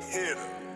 hitter.